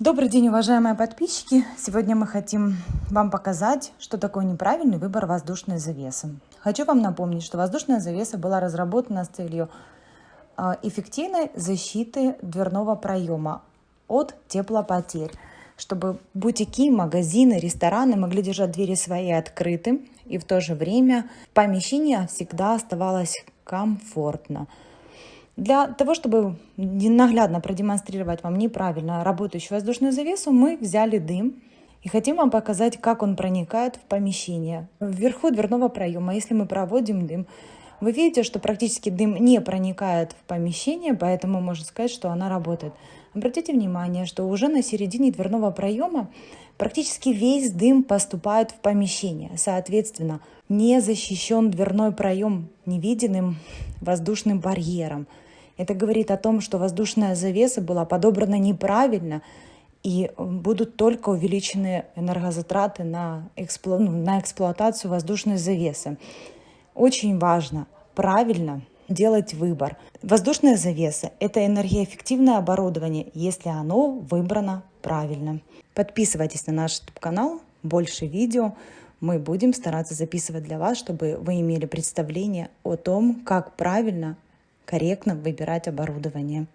Добрый день, уважаемые подписчики! Сегодня мы хотим вам показать, что такое неправильный выбор воздушной завесы. Хочу вам напомнить, что воздушная завеса была разработана с целью а, эффективной защиты дверного проема от теплопотерь, чтобы бутики, магазины, рестораны могли держать двери свои открыты, и в то же время помещение всегда оставалось комфортно. Для того, чтобы наглядно продемонстрировать вам неправильно работающую воздушную завесу, мы взяли дым и хотим вам показать, как он проникает в помещение. Вверху дверного проема, если мы проводим дым, вы видите, что практически дым не проникает в помещение, поэтому можно сказать, что она работает. Обратите внимание, что уже на середине дверного проема практически весь дым поступает в помещение. Соответственно, не защищен дверной проем невидимым воздушным барьером. Это говорит о том, что воздушная завеса была подобрана неправильно, и будут только увеличены энергозатраты на, эксплу... Ну, на эксплуатацию воздушной завесы. Очень важно правильно делать выбор. Воздушная завеса – это энергоэффективное оборудование, если оно выбрано правильно. Подписывайтесь на наш YouTube-канал, больше видео. Мы будем стараться записывать для вас, чтобы вы имели представление о том, как правильно корректно выбирать оборудование.